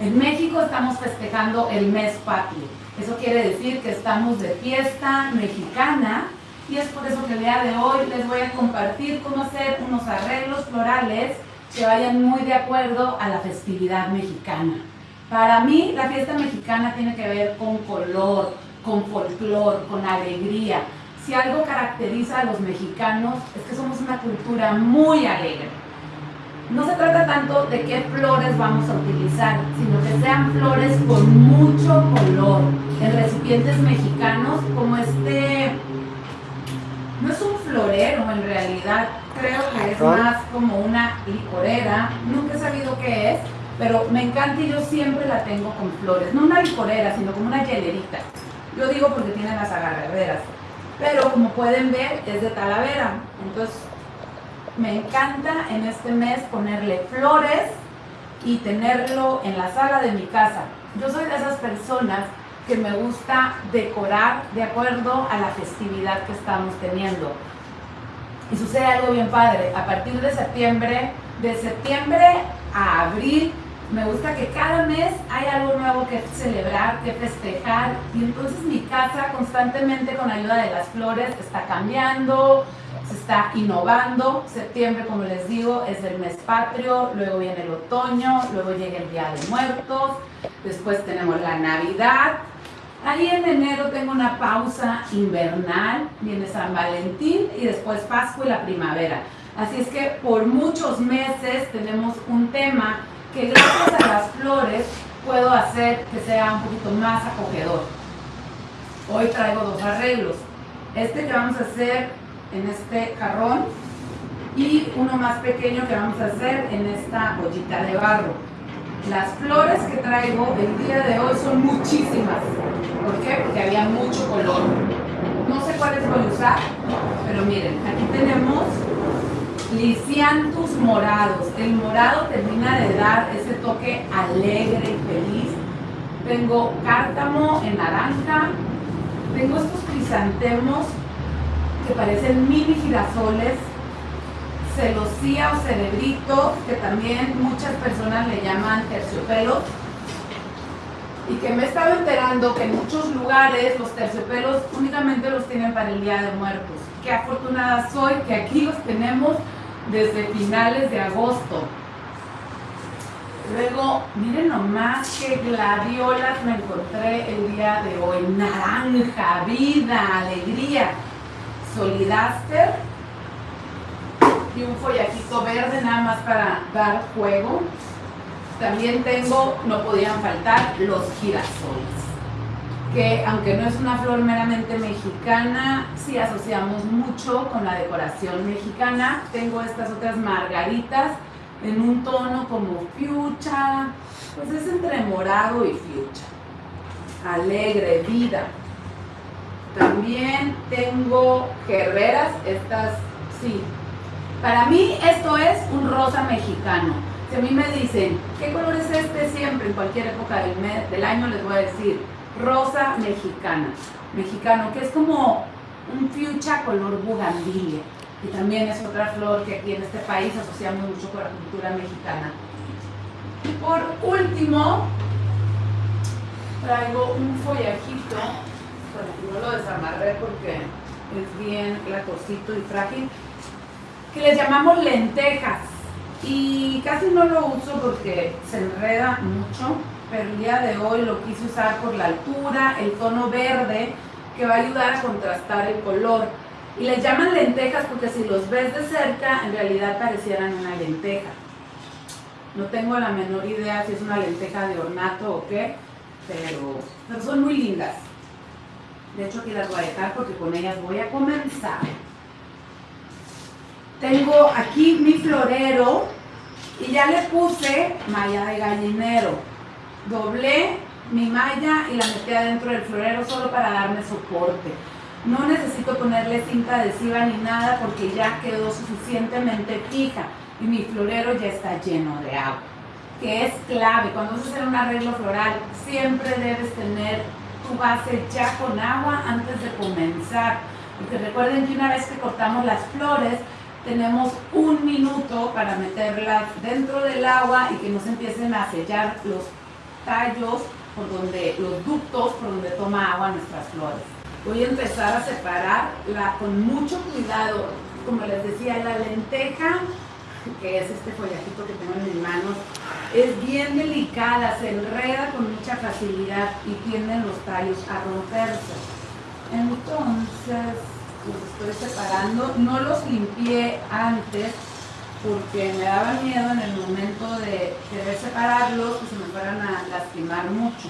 En México estamos festejando el mes patrio. Eso quiere decir que estamos de fiesta mexicana y es por eso que el día de hoy les voy a compartir cómo hacer unos arreglos florales que vayan muy de acuerdo a la festividad mexicana. Para mí la fiesta mexicana tiene que ver con color, con folclor, con alegría. Si algo caracteriza a los mexicanos es que somos una cultura muy alegre no se trata tanto de qué flores vamos a utilizar, sino que sean flores con mucho color, en recipientes mexicanos como este, no es un florero en realidad, creo que es más como una licorera, nunca he sabido qué es, pero me encanta y yo siempre la tengo con flores, no una licorera, sino como una hielerita. Yo digo porque tiene las agarraderas, pero como pueden ver es de talavera, entonces me encanta en este mes ponerle flores y tenerlo en la sala de mi casa. Yo soy de esas personas que me gusta decorar de acuerdo a la festividad que estamos teniendo. Y sucede algo bien padre. A partir de septiembre, de septiembre a abril, me gusta que cada mes hay algo nuevo que celebrar, que festejar. Y entonces mi casa constantemente con ayuda de las flores está cambiando, se está innovando. Septiembre, como les digo, es el mes patrio, luego viene el otoño, luego llega el Día de Muertos, después tenemos la Navidad. Ahí en enero tengo una pausa invernal, viene San Valentín y después Pascua y la primavera. Así es que por muchos meses tenemos un tema que gracias a las flores puedo hacer que sea un poquito más acogedor. Hoy traigo dos arreglos. Este que vamos a hacer en este jarrón y uno más pequeño que vamos a hacer en esta bollita de barro. Las flores que traigo el día de hoy son muchísimas. ¿Por qué? Porque había mucho color. No sé cuáles voy a usar, pero miren, aquí tenemos lisiantus morados. El morado termina de dar ese toque alegre y feliz. Tengo cártamo en naranja. Tengo estos crisantemos que parecen mini girasoles, celosía o cerebrito, que también muchas personas le llaman terciopelos, y que me he estado enterando que en muchos lugares los terciopelos únicamente los tienen para el Día de Muertos. Qué afortunada soy que aquí los tenemos desde finales de agosto. Luego, miren nomás qué gladiolas me encontré el día de hoy. Naranja, vida, alegría solidaster y un follajito verde nada más para dar juego. También tengo, no podían faltar, los girasoles, que aunque no es una flor meramente mexicana, sí asociamos mucho con la decoración mexicana. Tengo estas otras margaritas en un tono como fucha, pues es entre morado y fucha. Alegre, vida. También tengo gerberas, estas sí. Para mí esto es un rosa mexicano. Si a mí me dicen, ¿qué color es este siempre? En cualquier época del, del año les voy a decir, rosa mexicana. Mexicano, que es como un fucha color bugambilia. Y también es otra flor que aquí en este país asociamos mucho con la cultura mexicana. Y por último, traigo un follajito no lo desamarré porque es bien lacosito y frágil, que les llamamos lentejas. Y casi no lo uso porque se enreda mucho, pero el día de hoy lo quise usar por la altura, el tono verde, que va a ayudar a contrastar el color. Y les llaman lentejas porque si los ves de cerca, en realidad parecieran una lenteja. No tengo la menor idea si es una lenteja de ornato o qué, pero, son muy lindas. De hecho, aquí las voy a dejar porque con ellas voy a comenzar. Tengo aquí mi florero y ya le puse malla de gallinero. Doblé mi malla y la metí adentro del florero solo para darme soporte. No necesito ponerle cinta adhesiva ni nada porque ya quedó suficientemente fija y mi florero ya está lleno de agua, que es clave. Cuando vas a hacer un arreglo floral siempre debes tener base ya con agua antes de comenzar. Porque recuerden que una vez que cortamos las flores, tenemos un minuto para meterlas dentro del agua y que no se empiecen a sellar los tallos, por donde, los ductos por donde toma agua nuestras flores. Voy a empezar a separarla con mucho cuidado. Como les decía, la lenteja, que es este follajito que tengo en mis manos, es bien delicada, se enreda con mucha facilidad y tienden los tallos a romperse. Entonces, los estoy separando. No los limpié antes porque me daba miedo en el momento de querer separarlos que se me fueran a lastimar mucho.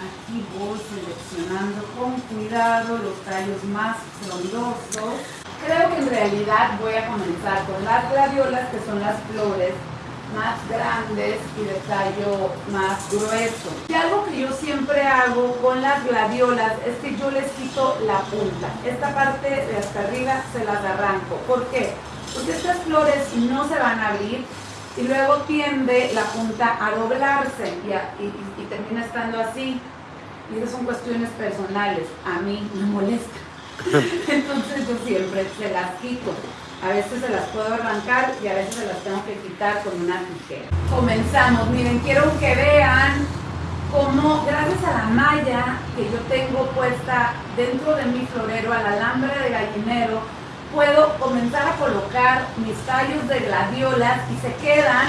Aquí voy seleccionando con cuidado los tallos más frondosos. Creo que en realidad voy a comenzar con las gladiolas, que son las flores más grandes y de tallo más grueso. Y algo que yo siempre hago con las gladiolas es que yo les quito la punta. Esta parte de hasta arriba se las arranco. ¿Por qué? Porque estas flores no se van a abrir y luego tiende la punta a doblarse y, y termina estando así. Y esas son cuestiones personales. A mí me molesta. Entonces yo siempre se las quito. A veces se las puedo arrancar y a veces se las tengo que quitar con una tijera. Comenzamos. Miren, quiero que vean cómo gracias a la malla que yo tengo puesta dentro de mi florero, al alambre de gallinero, puedo comenzar a colocar mis tallos de gladiolas y se quedan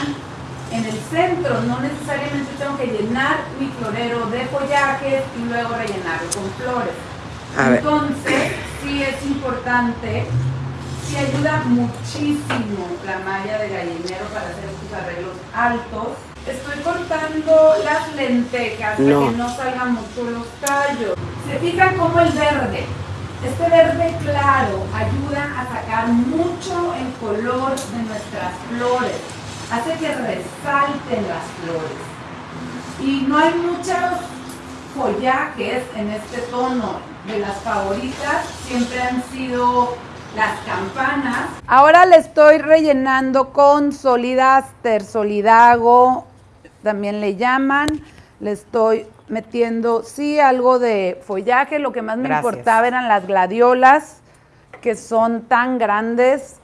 en el centro. No necesariamente tengo que llenar mi florero de follajes y luego rellenarlo con flores. Entonces, sí es importante y ayuda muchísimo la malla de gallinero para hacer estos arreglos altos. Estoy cortando las lentejas para que no salgan mucho los tallos. Se fijan como el verde, este verde claro ayuda a sacar mucho el color de nuestras flores. Hace que resalten las flores. Y no hay muchos follajes en este tono. De las favoritas siempre han sido las campanas. Ahora le estoy rellenando con Solidaster, Solidago, también le llaman. Le estoy metiendo, sí, algo de follaje. Lo que más me importaba eran las gladiolas, que son tan grandes,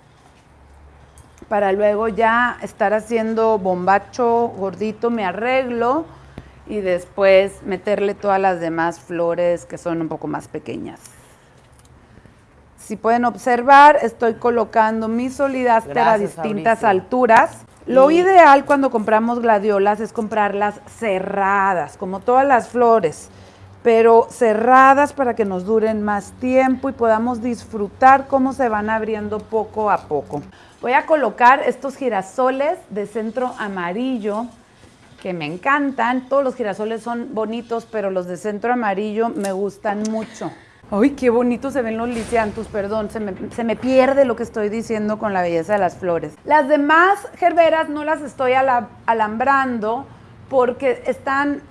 para luego ya estar haciendo bombacho gordito, me arreglo y después meterle todas las demás flores que son un poco más pequeñas. Si pueden observar, estoy colocando mi solidaster a distintas alturas. Lo ideal cuando compramos gladiolas es comprarlas cerradas, como todas las flores, pero cerradas para que nos duren más tiempo y podamos disfrutar cómo se van abriendo poco a poco. Voy a colocar estos girasoles de centro amarillo que me encantan. Todos los girasoles son bonitos, pero los de centro amarillo me gustan mucho. Ay, qué bonito se ven los lisiantus, perdón, se me, pierde lo que estoy diciendo con la belleza de las flores. Las demás gerberas no las estoy alambrando porque están,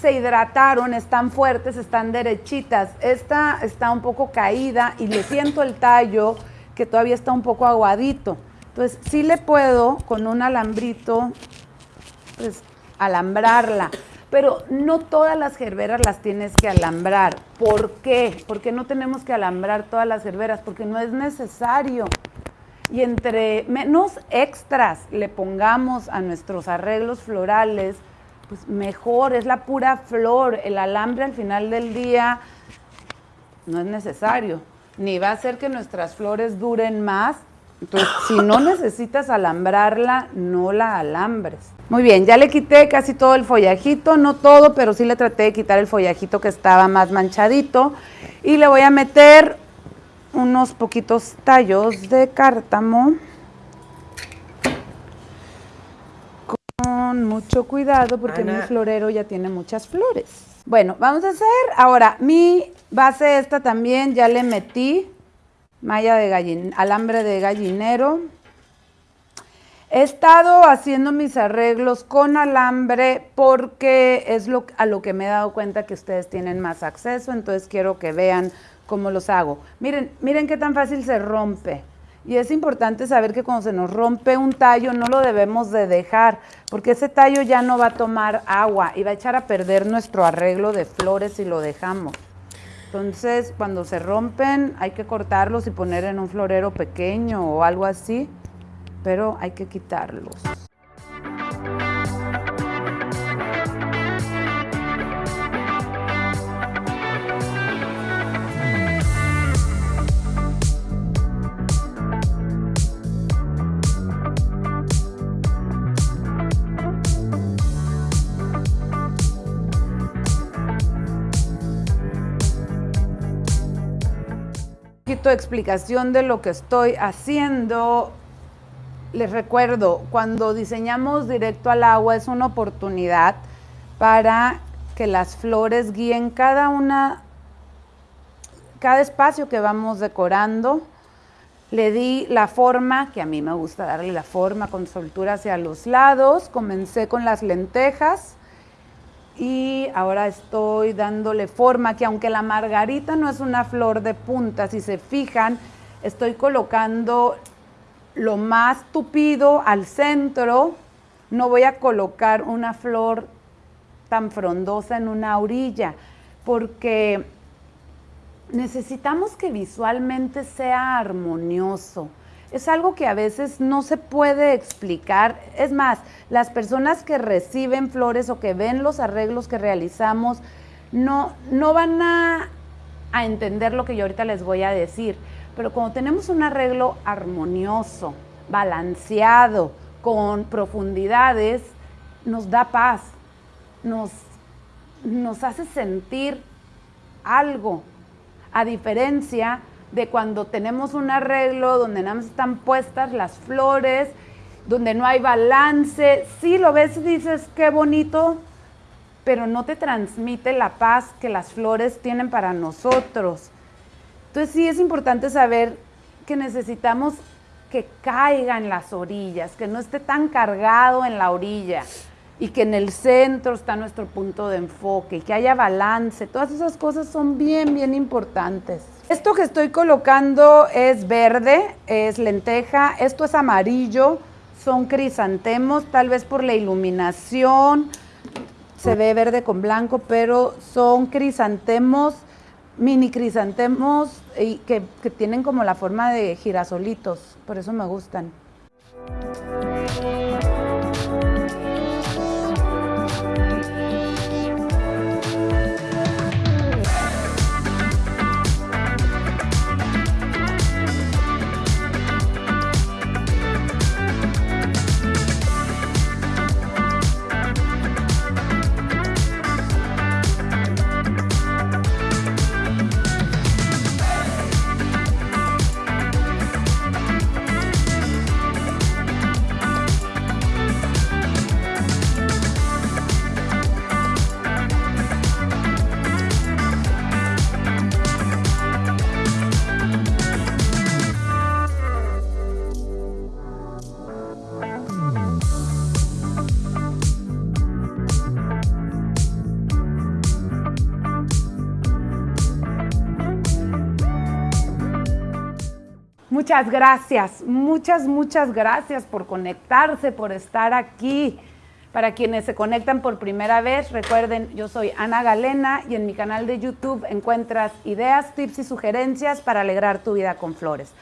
se hidrataron, están fuertes, están derechitas. Esta está un poco caída y le siento el tallo que todavía está un poco aguadito. Entonces, sí le puedo con un alambrito, pues, alambrarla pero no todas las gerberas las tienes que alambrar. ¿Por qué? Porque no tenemos que alambrar todas las gerberas, porque no es necesario. Y entre menos extras le pongamos a nuestros arreglos florales, pues mejor, es la pura flor. El alambre al final del día no es necesario, ni va a hacer que nuestras flores duren más. Entonces, si no necesitas alambrarla, no la alambres. Muy bien, ya le quité casi todo el follajito, no todo, pero sí le traté de quitar el follajito que estaba más manchadito. Y le voy a meter unos poquitos tallos de cártamo. Con mucho cuidado porque mi florero ya tiene muchas flores. Bueno, vamos a hacer ahora mi base esta también, ya le metí malla de alambre de gallinero. He estado haciendo mis arreglos con alambre porque es lo, a lo que me he dado cuenta que ustedes tienen más acceso, entonces quiero que vean cómo los hago. Miren, miren qué tan fácil se rompe. Y es importante saber que cuando se nos rompe un tallo no lo debemos de dejar, porque ese tallo ya no va a tomar agua y va a echar a perder nuestro arreglo de flores si lo dejamos. Entonces, cuando se rompen hay que cortarlos y poner en un florero pequeño o algo así pero hay que quitarlos. Explicación de lo que estoy haciendo. Les recuerdo, cuando diseñamos directo al agua es una oportunidad para que las flores guíen cada una, cada espacio que vamos decorando. Le di la forma, que a mí me gusta darle la forma con soltura hacia los lados. Comencé con las lentejas y ahora estoy dándole forma, que aunque la margarita no es una flor de punta, si se fijan, estoy colocando lo más tupido al centro. No voy a colocar una flor tan frondosa en una orilla, porque necesitamos que visualmente sea armonioso. Es algo que a veces no se puede explicar. Es más, las personas que reciben flores o que ven los arreglos que realizamos no, no van a, a entender lo que yo ahorita les voy a decir. Pero cuando tenemos un arreglo armonioso, balanceado, con profundidades, nos da paz, nos, nos hace sentir algo, a diferencia de cuando tenemos un arreglo donde nada más están puestas las flores, donde no hay balance, sí lo ves y dices, qué bonito, pero no te transmite la paz que las flores tienen para nosotros. Entonces sí es importante saber que necesitamos que caiga en las orillas, que no esté tan cargado en la orilla y que en el centro está nuestro punto de enfoque, que haya balance, todas esas cosas son bien, bien importantes. Esto que estoy colocando es verde, es lenteja, esto es amarillo, son crisantemos, tal vez por la iluminación, se ve verde con blanco, pero son crisantemos, mini crisantemos y que, que tienen como la forma de girasolitos, por eso me gustan. Muchas gracias, muchas, muchas gracias por conectarse, por estar aquí. Para quienes se conectan por primera vez, recuerden, yo soy Ana Galena y en mi canal de YouTube encuentras ideas, tips y sugerencias para alegrar tu vida con flores.